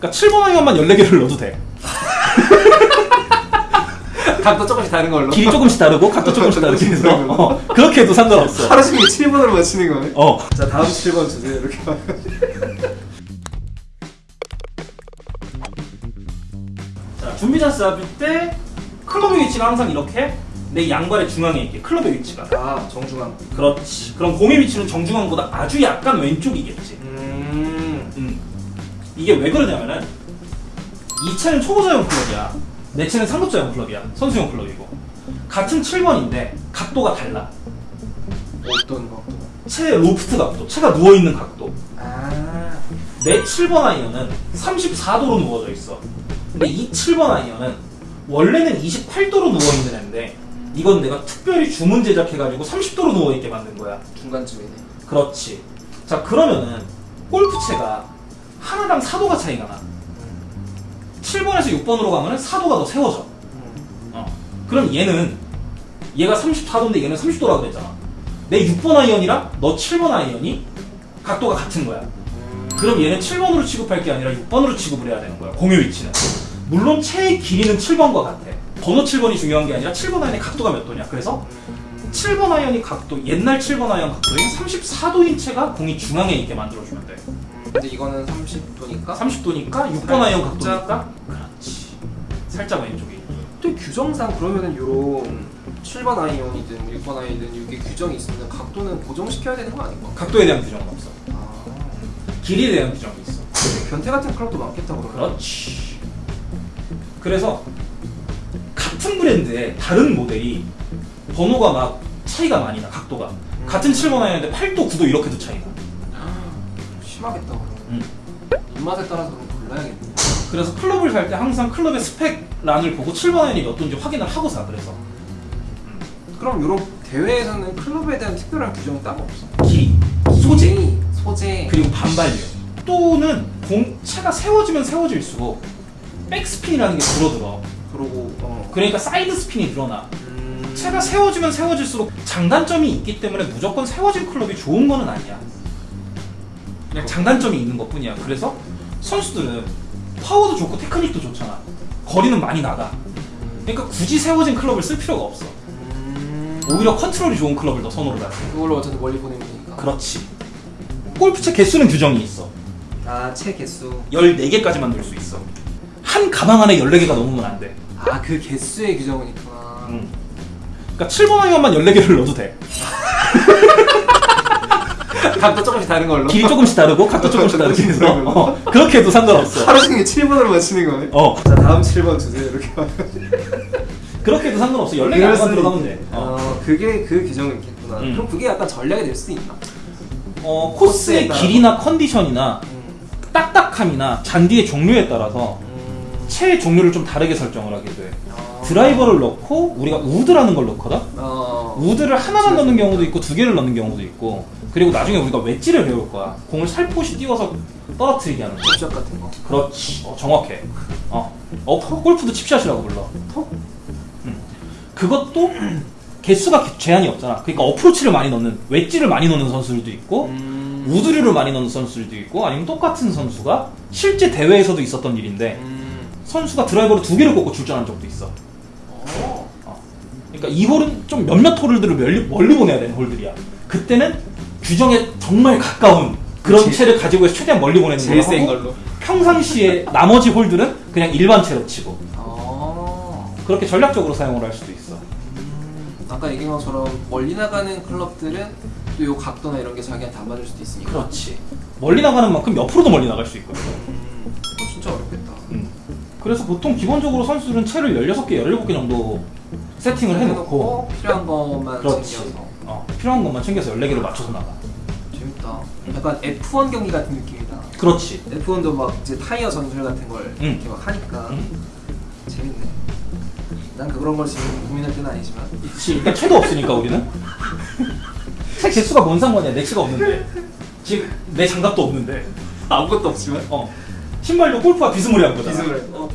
그러니까 7번 아이언만 14개를 넣어도 돼. 각도 조금씩 다른 걸로. 길이 조금씩 다르고 각도 조금씩 다르게 해서. 어, 그렇게 해도 상관없어. 하루 종일 7번으로 맞추는 거네. 어. 자 다음 7번 주세요 이렇게. 자, 준비 잔스 잡을 때 클럽의 위치가 항상 이렇게 내 양발의 중앙에 있게 클럽의 위치가. 아 정중앙. 그렇지. 그럼 공의 위치는 정중앙보다 아주 약간 왼쪽이겠지. 음. 음. 이게 왜 그러냐면은 이 채는 초보자용 클럽이야. 내 채는 상급자용 클럽이야. 선수용 클럽이고. 같은 7번인데 각도가 달라. 어떤 거? 채 로프트 각도, 채가 누워 있는 각도. 아. 내 7번 아이언은 34도로 누워져 있어. 근데 이 7번 아이언은 원래는 28도로 누워 있는 애인데 이건 내가 특별히 주문 제작해가지고 30도로 누워 있게 만든 거야. 중간쯤이네. 그렇지. 자 그러면은 골프채가 하나당 4도가 차이가 나. 7번에서 6번으로 가면은 4도가 더 세워져. 음. 어. 그럼 얘는 얘가 34도인데 얘는 30도라고 그랬잖아. 내 6번 아이언이랑 너 7번 아이언이 각도가 같은 거야. 그럼 얘는 7번으로 취급할 게 아니라 6번으로 취급을 해야 되는 거야. 공의 위치는. 물론 채의 길이는 7번과 같아. 번호 7번이 중요한 게 아니라 7번 아이언의 각도가 몇 도냐. 그래서 7번 아이언이 각도, 옛날 7번 아이언 각도인 34도인 채가 공이 중앙에 있게 만들어주면 돼. 근데 이거는 30도니까. 30도니까 6번 아이언 각도니까 그렇지. 살짝 왼쪽이. 또 규정상 그러면은 요런 7번 아이언이든 6번 아이언이든 이게 규정이 있으면 각도는 고정시켜야 되는 거 아닌가? 각도에 대한 규정은 없어. 아. 길이에 대한 규정이 있어. 변태 같은 클럽도 많겠다 그러면. 그렇지. 그래서 같은 브랜드의 다른 모델이 번호가 막 차이가 많이 나 각도가 같은 7번 아이언인데 8도 9도 이렇게도 차이나. 심하겠다. 음. 입맛에 따라서 골라야겠네. 그래서 클럽을 살 때 항상 클럽의 스펙 란을 보고 7번 아이언이 몇 도인지 확인을 하고 사. 그래서 그럼 요런 대회에서는 클럽에 대한 특별한 규정이 따로 없어. 길이, 소재, 소재, 소재. 그리고 반발력. 또 골프채가 세워지면 세워질수록 백스핀이라는 게 줄어들어. 그러고 어. 그러니까 사이드 스핀이 늘어나. 음. 채가 세워지면 세워질수록 장단점이 있기 때문에 무조건 세워질 클럽이 좋은 거는 아니야. 그냥 장단점이 있는 것 뿐이야. 그래서 선수들은 파워도 좋고 테크닉도 좋잖아. 거리는 많이 나가. 그러니까 굳이 세워진 클럽을 쓸 필요가 없어. 음. 오히려 컨트롤이 좋은 클럽을 더 선호를 하지. 그걸로 어쨌든 멀리 보내면 되니까. 그렇지. 골프채 개수는 규정이 있어. 아, 채 개수. 14개까지만 넣을 수 있어. 한 가방 안에 14개가 넘으면 안 돼. 아, 그 개수의 규정은 있구나. 음. 그러니까 7번 아이언만 14개를 넣어도 돼. 각도 조금씩 다른 걸로. 길이 조금씩 다르고 각도 조금씩 다르게 해서 어, 그렇게 해도 상관없어. 하루 종일 7번으로 맞추는 거네. 어 자, 다음 7번 주세요. 이렇게. 그렇게 해도 상관없어. 14개 그럴 안만 수도 들어가면 있- 돼. 어, 어, 그게 그 규정이 있겠구나. 음. 그럼 그게 약간 전략이 될 수도 있나? 어, 코스의. 길이나 컨디션이나 음. 딱딱함이나 잔디의 종류에 따라서 음. 채의 종류를 좀 다르게 설정을 하게 돼. 어. 드라이버를 넣고 우리가 우드라는 걸 넣거든. 어. 우드를 하나만 넣는 경우도 있고 두 개를 넣는 경우도 있고 그리고 나중에 우리가 웨지를 배울 거야. 공을 살포시 띄워서 떨어뜨리게 하는 거. 접샷 같은 거. 그렇지. 어, 정확해. 어. 어, 골프도 칩샷이라고 불러. 톡. 음. 그것도 개수가 개- 제한이 없잖아. 그러니까 어프로치를 많이 넣는, 웨지를 많이 넣는 선수들도 있고, 음. 우드류를 많이 넣는 선수들도 있고, 아니면 똑같은 선수가 실제 대회에서도 있었던 일인데, 음. 선수가 드라이버를 두 개를 꽂고 출전한 적도 있어. 어. 어. 그러니까 이 홀은 좀 몇몇 홀들을 멀리, 멀리 보내야 되는 홀들이야. 그때는 규정에 정말 가까운 그런 그치. 채를 가지고 해서 최대한 멀리 보내는 제일 걸센 하고, 걸로. 평상시에 나머지 홀들은 그냥 일반 채로 치고 어. 그렇게 전략적으로 사용을 할 수도 있어. 음. 아까 얘기한 것처럼 멀리 나가는 클럽들은 또 요 각도나 이런 게 자기한테 안 맞을 수도 있으니까. 그렇지. 멀리 나가는 만큼 옆으로도 멀리 나갈 수 있거든. 그래서 보통 기본적으로 선수들은 채를 16개, 17개 정도 세팅을 해놓고 필요한 것만 그렇지. 챙겨서. 어, 필요한 것만 챙겨서 14개를 맞춰서 나가. 재밌다. 약간 F1 경기 같은 느낌이다. 그렇지. F1도 막 이제 타이어 전술 같은 걸 응. 이렇게 막 하니까 음. 재밌네. 난 그런 걸 지금 고민할 때는 아니지만. 그치. 일단 채도 없으니까 우리는. 채 개수가 뭔 상관이야. 내 채가 없는데. 지금 내 장갑도 없는데. 아무것도 없지만. 어. 신발도 골프와 비스무리한 거다. 비스무리. 어.